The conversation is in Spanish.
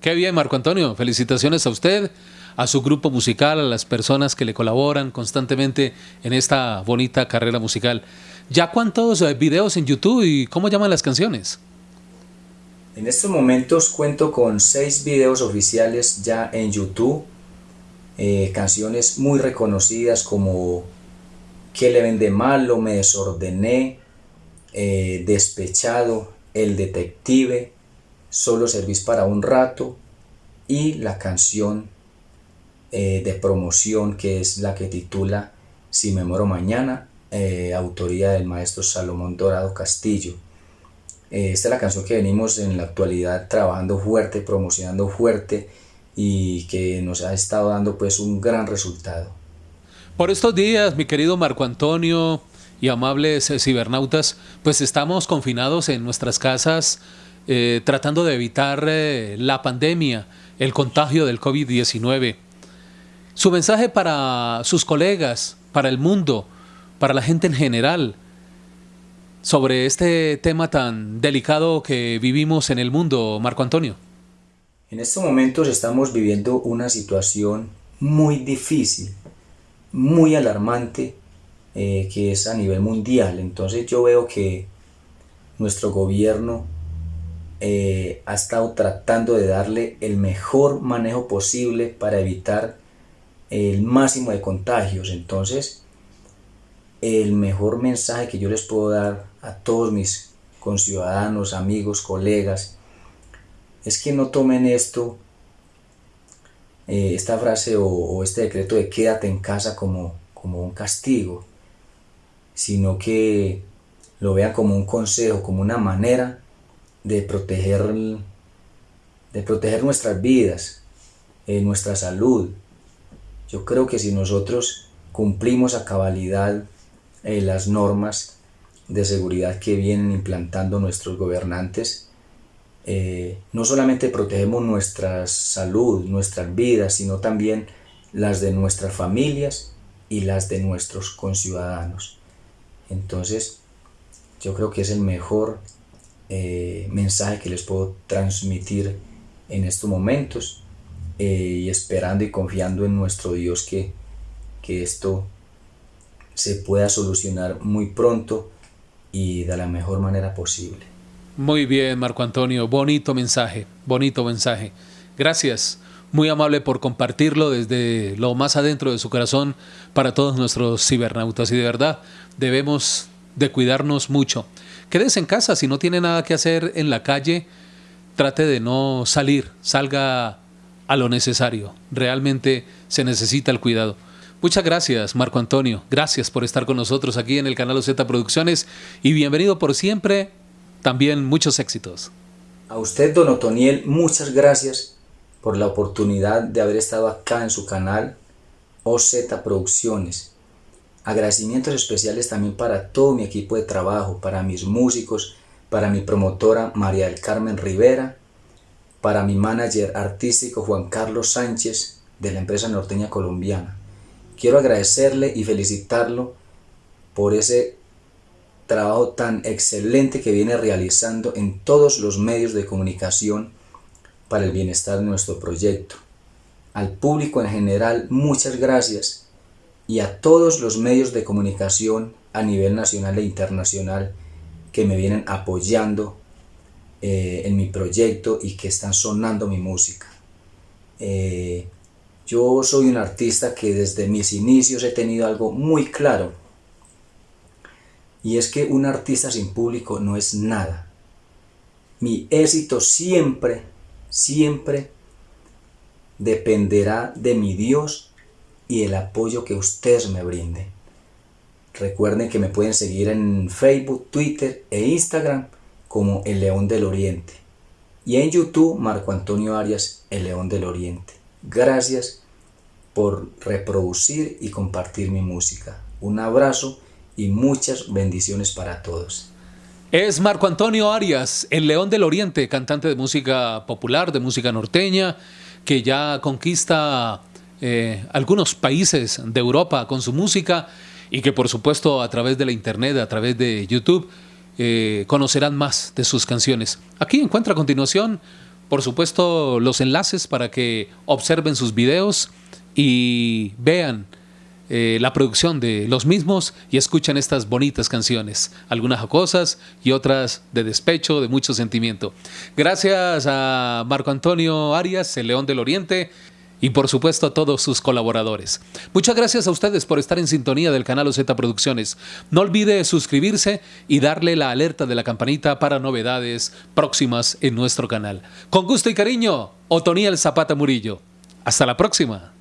Qué bien, Marco Antonio. Felicitaciones a usted, a su grupo musical, a las personas que le colaboran constantemente en esta bonita carrera musical. ¿Ya cuántos eh, videos en YouTube y cómo llaman las canciones? En estos momentos cuento con seis videos oficiales ya en YouTube. Eh, canciones muy reconocidas como ¿Qué le vende malo? Me desordené, eh, Despechado, El Detective, Solo servís para un rato y la canción eh, de promoción que es la que titula Si me muero mañana, eh, autoría del maestro Salomón Dorado Castillo. Eh, esta es la canción que venimos en la actualidad trabajando fuerte, promocionando fuerte y que nos ha estado dando pues un gran resultado. Por estos días, mi querido Marco Antonio y amables cibernautas, pues estamos confinados en nuestras casas eh, tratando de evitar eh, la pandemia, el contagio del COVID-19. Su mensaje para sus colegas, para el mundo, para la gente en general, sobre este tema tan delicado que vivimos en el mundo, Marco Antonio. En estos momentos estamos viviendo una situación muy difícil, muy alarmante, eh, que es a nivel mundial. Entonces yo veo que nuestro gobierno eh, ha estado tratando de darle el mejor manejo posible para evitar el máximo de contagios. Entonces, el mejor mensaje que yo les puedo dar a todos mis conciudadanos, amigos, colegas, es que no tomen esto, eh, esta frase o, este decreto de quédate en casa como, como un castigo, sino que lo vean como un consejo, como una manera de proteger, de proteger nuestras vidas, eh, nuestra salud. Yo creo que si nosotros cumplimos a cabalidad eh, las normas de seguridad que vienen implantando nuestros gobernantes, eh, no solamente protegemos nuestra salud, nuestras vidas, sino también las de nuestras familias y las de nuestros conciudadanos. Entonces, yo creo que es el mejor eh, mensaje que les puedo transmitir en estos momentos eh, y esperando y confiando en nuestro Dios que, que esto se pueda solucionar muy pronto y de la mejor manera posible. Muy bien, Marco Antonio, bonito mensaje, bonito mensaje. Gracias, muy amable por compartirlo desde lo más adentro de su corazón para todos nuestros cibernautas y de verdad debemos de cuidarnos mucho. Quédese en casa, si no tiene nada que hacer en la calle, trate de no salir, salga a lo necesario. Realmente se necesita el cuidado. Muchas gracias, Marco Antonio. Gracias por estar con nosotros aquí en el canal Z Producciones y bienvenido por siempre. También muchos éxitos. A usted, don Otoniel, muchas gracias por la oportunidad de haber estado acá en su canal OZ Producciones. Agradecimientos especiales también para todo mi equipo de trabajo, para mis músicos, para mi promotora María del Carmen Rivera, para mi manager artístico Juan Carlos Sánchez de la empresa norteña colombiana. Quiero agradecerle y felicitarlo por ese trabajo tan excelente que viene realizando en todos los medios de comunicación para el bienestar de nuestro proyecto. Al público en general, muchas gracias y a todos los medios de comunicación a nivel nacional e internacional que me vienen apoyando eh, en mi proyecto y que están sonando mi música. Eh, yo soy un artista que desde mis inicios he tenido algo muy claro y es que un artista sin público no es nada. Mi éxito siempre, siempre dependerá de mi Dios y el apoyo que ustedes me brinden. Recuerden que me pueden seguir en Facebook, Twitter e Instagram como El León del Oriente. Y en YouTube Marco Antonio Arias, El León del Oriente. Gracias por reproducir y compartir mi música. Un abrazo y muchas bendiciones para todos. Es Marco Antonio Arias, el León del Oriente, cantante de música popular, de música norteña, que ya conquista eh, algunos países de Europa con su música y que por supuesto a través de la internet, a través de YouTube, eh, conocerán más de sus canciones. Aquí encuentra a continuación por supuesto, los enlaces para que observen sus videos y vean eh, la producción de los mismos y escuchan estas bonitas canciones, algunas jocosas y otras de despecho, de mucho sentimiento. Gracias a Marco Antonio Arias, el León del Oriente, y por supuesto a todos sus colaboradores. Muchas gracias a ustedes por estar en sintonía del canal OZ Producciones. No olvide suscribirse y darle la alerta de la campanita para novedades próximas en nuestro canal. Con gusto y cariño, Otoniel Zapata Murillo. Hasta la próxima.